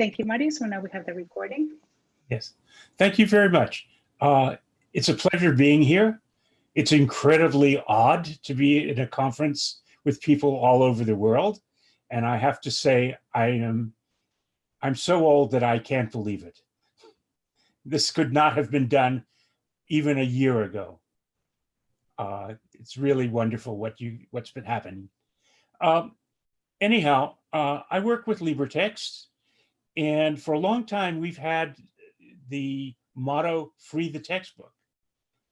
Thank you, Marty. So now we have the recording. Yes, thank you very much. Uh, it's a pleasure being here. It's incredibly odd to be at a conference with people all over the world. And I have to say, I am, I'm so old that I can't believe it. This could not have been done even a year ago. Uh, it's really wonderful what you, what's been happening. Um, anyhow, uh, I work with LibreText and for a long time, we've had the motto, free the textbook.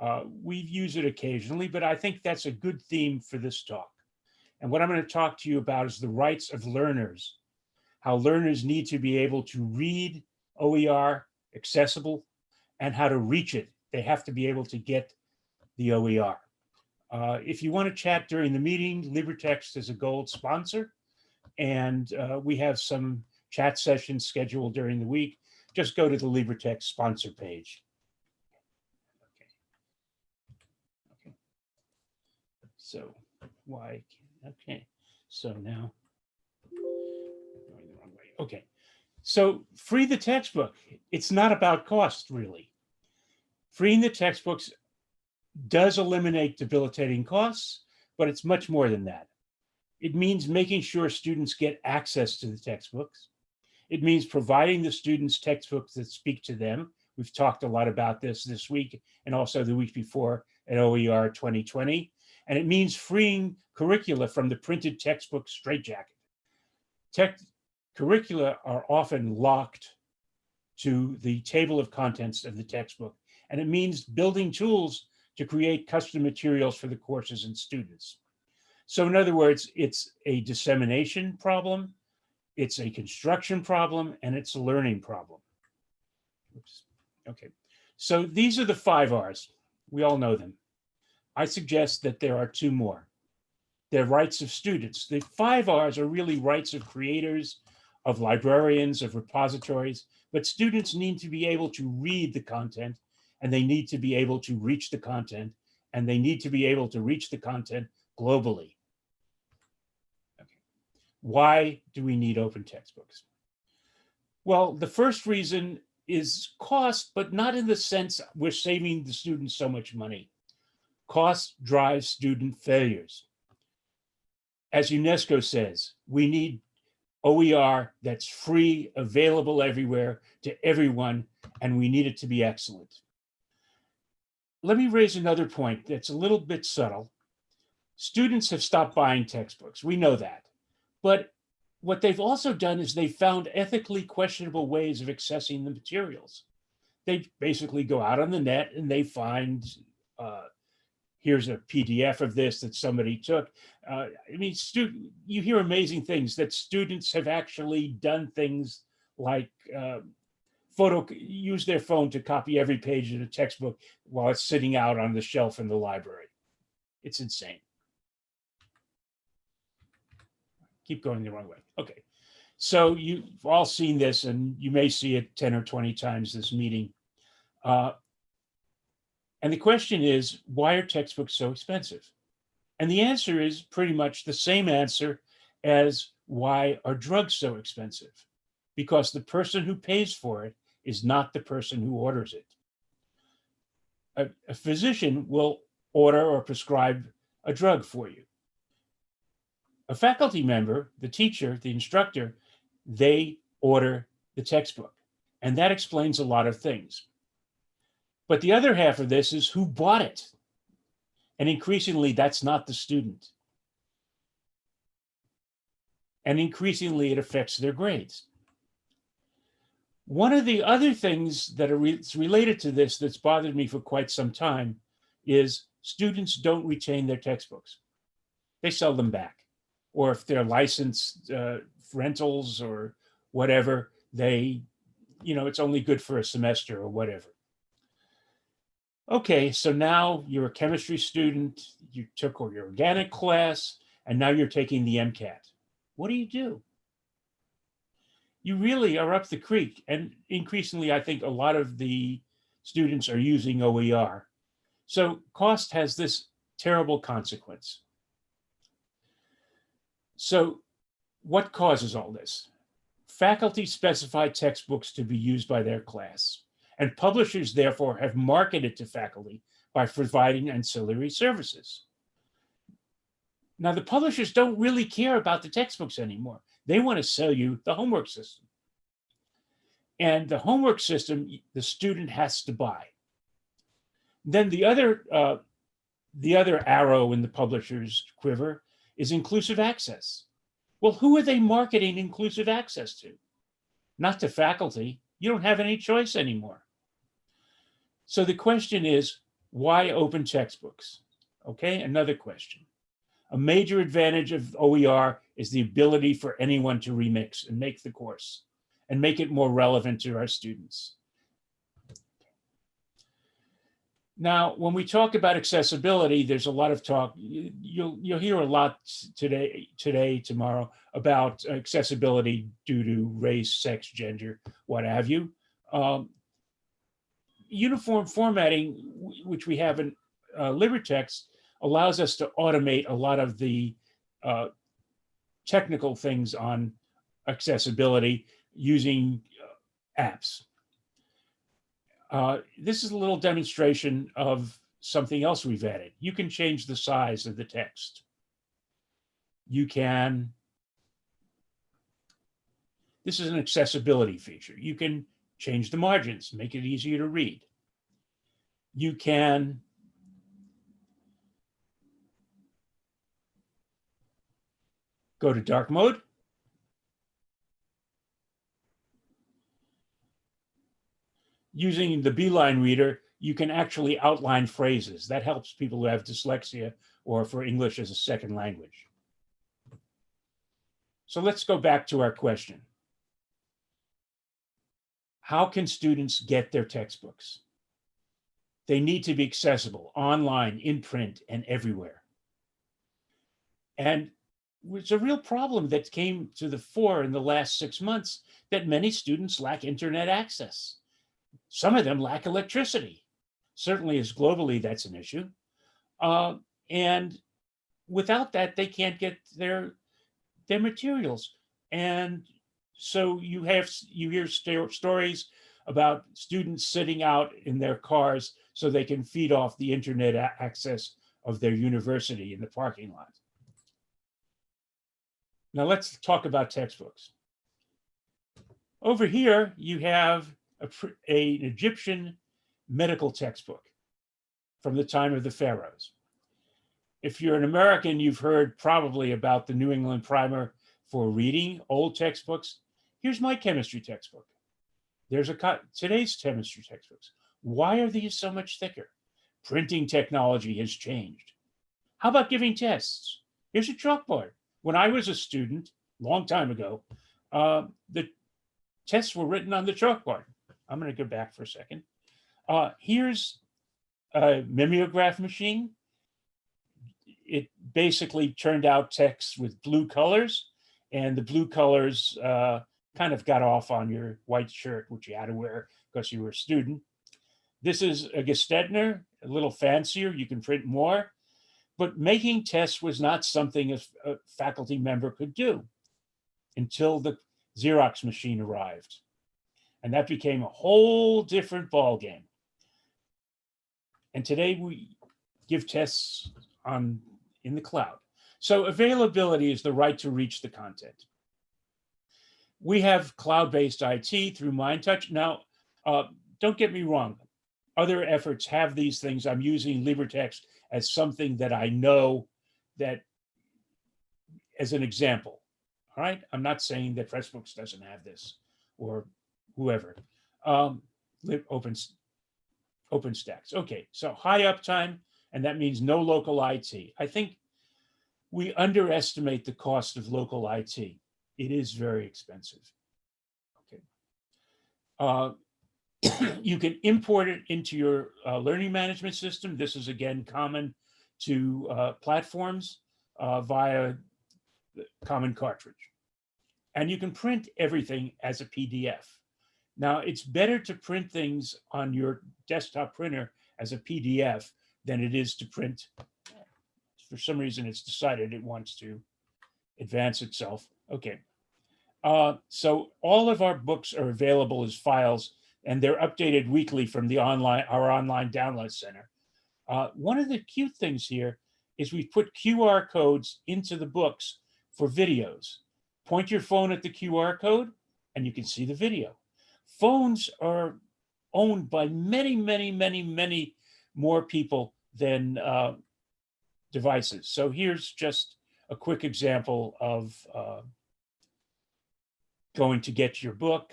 Uh, we've used it occasionally, but I think that's a good theme for this talk. And what I'm going to talk to you about is the rights of learners, how learners need to be able to read OER accessible and how to reach it. They have to be able to get the OER. Uh, if you want to chat during the meeting, LibreText is a gold sponsor, and uh, we have some chat sessions scheduled during the week. Just go to the LibreText sponsor page. Okay. Okay. So why? Okay. So now going the wrong way. Okay. So free the textbook. It's not about cost really. Freeing the textbooks does eliminate debilitating costs, but it's much more than that. It means making sure students get access to the textbooks. It means providing the students textbooks that speak to them. We've talked a lot about this this week and also the week before at OER 2020. And it means freeing curricula from the printed textbook straitjacket. Tech curricula are often locked to the table of contents of the textbook. And it means building tools to create custom materials for the courses and students. So in other words, it's a dissemination problem, it's a construction problem, and it's a learning problem. Oops. Okay, so these are the five R's. We all know them. I suggest that there are two more. They're rights of students. The five R's are really rights of creators, of librarians, of repositories, but students need to be able to read the content and they need to be able to reach the content and they need to be able to reach the content globally. Why do we need open textbooks? Well, the first reason is cost, but not in the sense we're saving the students so much money. Cost drives student failures. As UNESCO says, we need OER that's free, available everywhere to everyone, and we need it to be excellent let me raise another point that's a little bit subtle. Students have stopped buying textbooks. We know that. But what they've also done is they found ethically questionable ways of accessing the materials. They basically go out on the net and they find, uh, here's a PDF of this that somebody took. Uh, I mean, you hear amazing things that students have actually done things like uh, photo use their phone to copy every page of a textbook while it's sitting out on the shelf in the library. It's insane. Keep going the wrong way. Okay. So you've all seen this and you may see it 10 or 20 times this meeting. Uh, and the question is, why are textbooks so expensive? And the answer is pretty much the same answer as why are drugs so expensive? Because the person who pays for it is not the person who orders it. A, a physician will order or prescribe a drug for you. A faculty member, the teacher, the instructor, they order the textbook. And that explains a lot of things. But the other half of this is who bought it? And increasingly, that's not the student. And increasingly, it affects their grades. One of the other things that are re related to this that's bothered me for quite some time is students don't retain their textbooks. They sell them back. Or if they're licensed uh, rentals or whatever, they, you know, it's only good for a semester or whatever. Okay, so now you're a chemistry student, you took your organic class, and now you're taking the MCAT. What do you do? you really are up the creek. And increasingly, I think a lot of the students are using OER. So cost has this terrible consequence. So what causes all this? faculty specify textbooks to be used by their class, and publishers therefore have marketed to faculty by providing ancillary services. Now, the publishers don't really care about the textbooks anymore. They want to sell you the homework system. And the homework system, the student has to buy. Then the other, uh, the other arrow in the publisher's quiver is inclusive access. Well, who are they marketing inclusive access to? Not to faculty. You don't have any choice anymore. So the question is, why open textbooks? Okay, another question. A major advantage of OER is the ability for anyone to remix and make the course and make it more relevant to our students. Now, when we talk about accessibility, there's a lot of talk. you- You'll you'll hear a lot today, today, tomorrow about accessibility due to race, sex, gender, what have you. Um, uniform formatting, which we have in uh, LibreText, allows us to automate a lot of the uh, technical things on accessibility using uh, apps. Uh, this is a little demonstration of something else we've added. You can change the size of the text. You can, this is an accessibility feature. You can change the margins, make it easier to read. You can go to dark mode. Using the Beeline reader, you can actually outline phrases. That helps people who have dyslexia or for English as a second language. So let's go back to our question. How can students get their textbooks? They need to be accessible online, in print, and everywhere. And it's a real problem that came to the fore in the last six months that many students lack internet access. Some of them lack electricity. Certainly as globally, that's an issue. Uh, and without that, they can't get their, their materials. And so you have, you hear sto- stories about students sitting out in their cars so they can feed off the internet access of their university in the parking lot. Now let's talk about textbooks. Over here, you have a, a- an Egyptian medical textbook from the time of the pharaohs. If you're an American, you've heard probably about the New England Primer for reading old textbooks. Here's my chemistry textbook. There's a today's chemistry textbooks. Why are these so much thicker? Printing technology has changed. How about giving tests? Here's a chalkboard. When I was a student, long time ago, uh, the tests were written on the chalkboard. I'm going to go back for a second. Uh, here's a mimeograph machine. It basically turned out text with blue colors, and the blue colors uh, kind of got off on your white shirt, which you had to wear because you were a student. This is a Gestetner, a little fancier. You can print more, but making tests was not something a, a faculty member could do until the Xerox machine arrived. And that became a whole different ballgame. And today we give tests on in the cloud. So availability is the right to reach the content. We have cloud-based IT through MindTouch. Now, uh, don't get me wrong. Other efforts have these things. I'm using LibreText as something that I know that as an example. All right. I'm not saying that FreshBooks doesn't have this or whoever. Um, lib- open, OpenStax. Okay. So high uptime, and that means no local IT. I think we underestimate the cost of local IT. It is very expensive. Okay. Uh, you can import it into your uh, learning management system. This is again common to uh, platforms uh, via the common cartridge. And you can print everything as a PDF. Now, it's better to print things on your desktop printer as a PDF than it is to print. For some reason, it's decided it wants to advance itself. Okay. Uh, so all of our books are available as files and they're updated weekly from the online, our online download center. Uh, one of the cute things here is we put QR codes into the books for videos. Point your phone at the QR code and you can see the video. Phones are owned by many, many, many, many more people than uh, devices. So here's just a quick example of uh, going to get your book.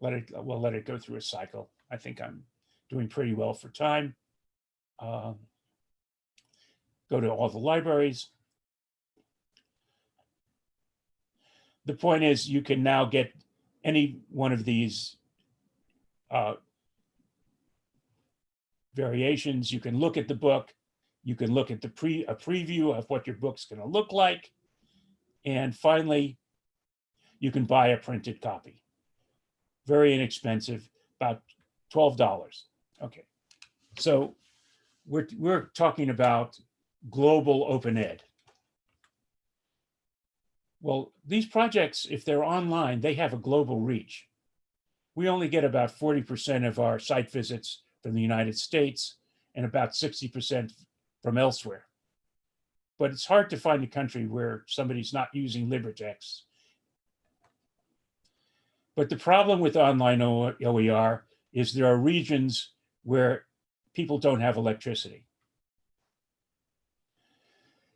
Let it, we'll let it go through a cycle. I think I'm doing pretty well for time. Um, go to all the libraries. The point is you can now get any one of these uh, variations. You can look at the book. You can look at the pre a preview of what your book's going to look like. And finally, you can buy a printed copy. Very inexpensive, about $12. Okay. So we're, we're talking about global open ed. Well, these projects, if they're online, they have a global reach. We only get about 40% of our site visits from the United States and about 60% from elsewhere. But it's hard to find a country where somebody's not using LibreText. But the problem with online OER is there are regions where people don't have electricity.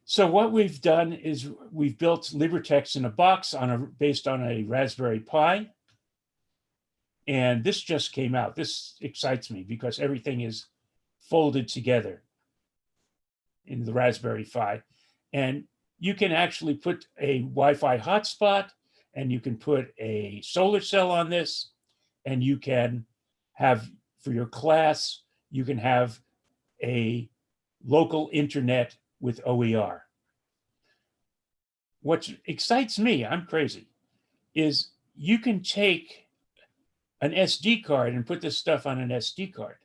So what we've done is we've built LibreText in a box on a based on a Raspberry Pi. And this just came out. This excites me because everything is folded together in the Raspberry Pi. And you can actually put a Wi-Fi hotspot and you can put a solar cell on this and you can have for your class, you can have a local internet with OER. What excites me, I'm crazy, is you can take an SD card and put this stuff on an SD card.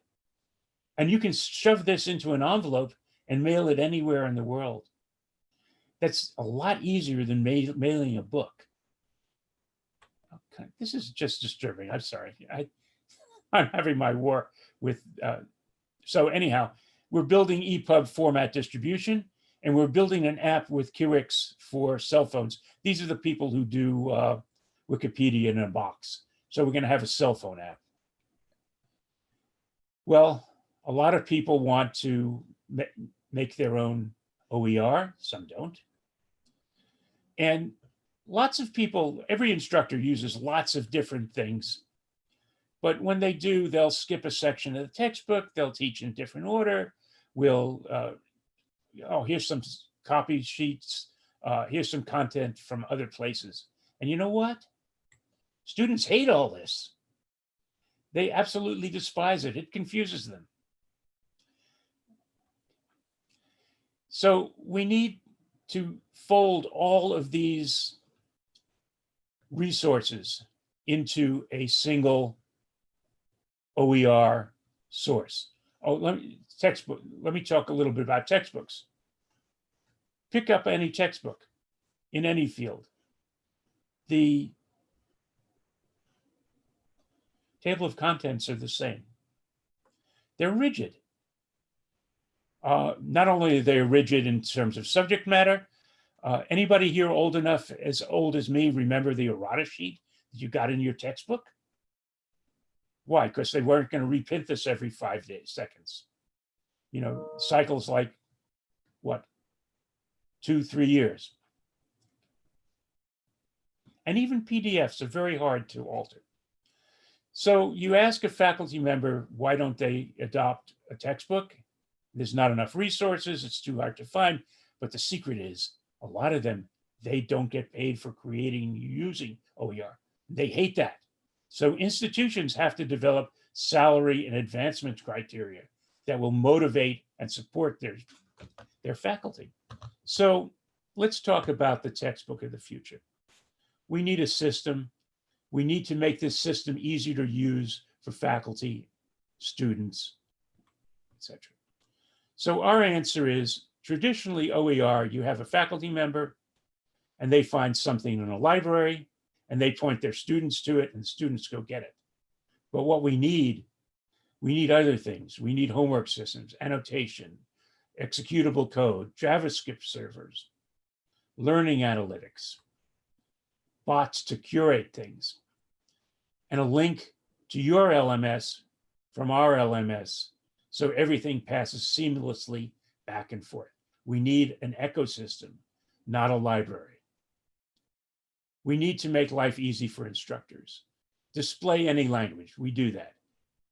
And you can shove this into an envelope and mail it anywhere in the world. That's a lot easier than ma mailing a book. Okay, this is just disturbing. I'm sorry. I, I'm having my war with, uh, so anyhow, we're building EPUB format distribution, and we're building an app with Kiwix for cell phones. These are the people who do uh, Wikipedia in a box. So we're going to have a cell phone app. Well, a lot of people want to make their own OER. Some don't. And lots of people, every instructor uses lots of different things but when they do, they'll skip a section of the textbook. They'll teach in different order. We'll, uh, oh, here's some copy sheets. Uh, here's some content from other places. And you know what? Students hate all this. They absolutely despise it. It confuses them. So we need to fold all of these resources into a single OER source. Oh, let me textbook. Let me talk a little bit about textbooks. Pick up any textbook in any field. The table of contents are the same. They're rigid. Uh, not only are they rigid in terms of subject matter, uh, anybody here old enough, as old as me, remember the errata sheet that you got in your textbook? Why? Because they weren't going to reprint this every five days, seconds. You know, cycles like what? Two, three years. And even PDFs are very hard to alter. So you ask a faculty member, why don't they adopt a textbook? There's not enough resources, it's too hard to find. But the secret is a lot of them, they don't get paid for creating using OER. They hate that. So institutions have to develop salary and advancement criteria that will motivate and support their, their faculty. So let's talk about the textbook of the future. We need a system. We need to make this system easier to use for faculty, students, etc. So our answer is traditionally OER, you have a faculty member, and they find something in a library and they point their students to it and students go get it. But what we need, we need other things. We need homework systems, annotation, executable code, JavaScript servers, learning analytics, bots to curate things, and a link to your LMS from our LMS so everything passes seamlessly back and forth. We need an ecosystem, not a library. We need to make life easy for instructors. Display any language, we do that.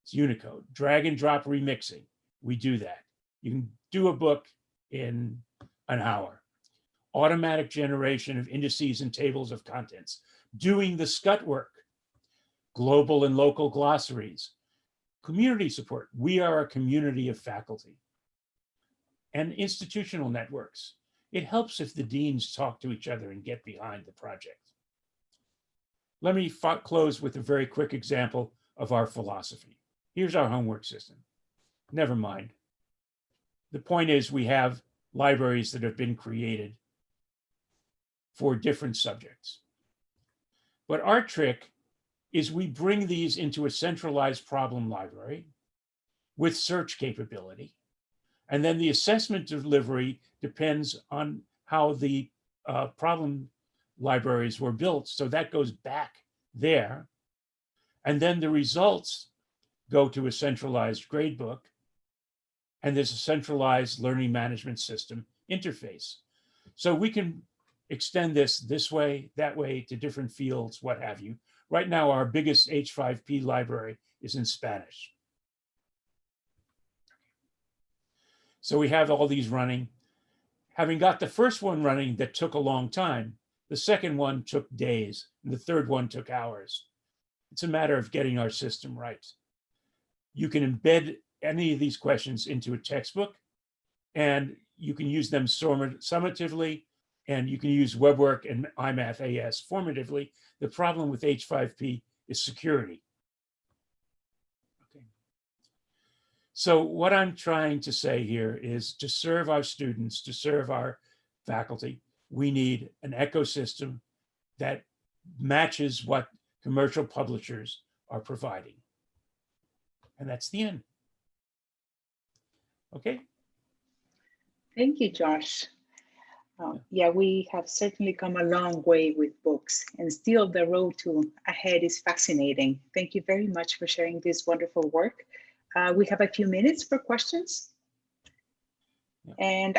It's Unicode. Drag and drop remixing, we do that. You can do a book in an hour. Automatic generation of indices and tables of contents. Doing the scut work. Global and local glossaries. Community support. We are a community of faculty. And institutional networks. It helps if the deans talk to each other and get behind the project. Let me close with a very quick example of our philosophy. Here's our homework system. Never mind. The point is we have libraries that have been created for different subjects. But our trick is we bring these into a centralized problem library with search capability. And then the assessment delivery depends on how the uh, problem libraries were built. So that goes back there. And then the results go to a centralized gradebook. And there's a centralized learning management system interface. So we can extend this this way, that way to different fields, what have you. Right now, our biggest H5P library is in Spanish. So we have all these running. Having got the first one running that took a long time, the second one took days, and the third one took hours. It's a matter of getting our system right. You can embed any of these questions into a textbook, and you can use them summatively, and you can use WeBWorK and IMathAS formatively. The problem with H5P is security. Okay. So what I'm trying to say here is to serve our students, to serve our faculty, we need an ecosystem that matches what commercial publishers are providing. And that's the end. Okay. Thank you, Josh. Um, yeah, we have certainly come a long way with books and still the road to ahead is fascinating. Thank you very much for sharing this wonderful work. Uh, we have a few minutes for questions. Yeah. And I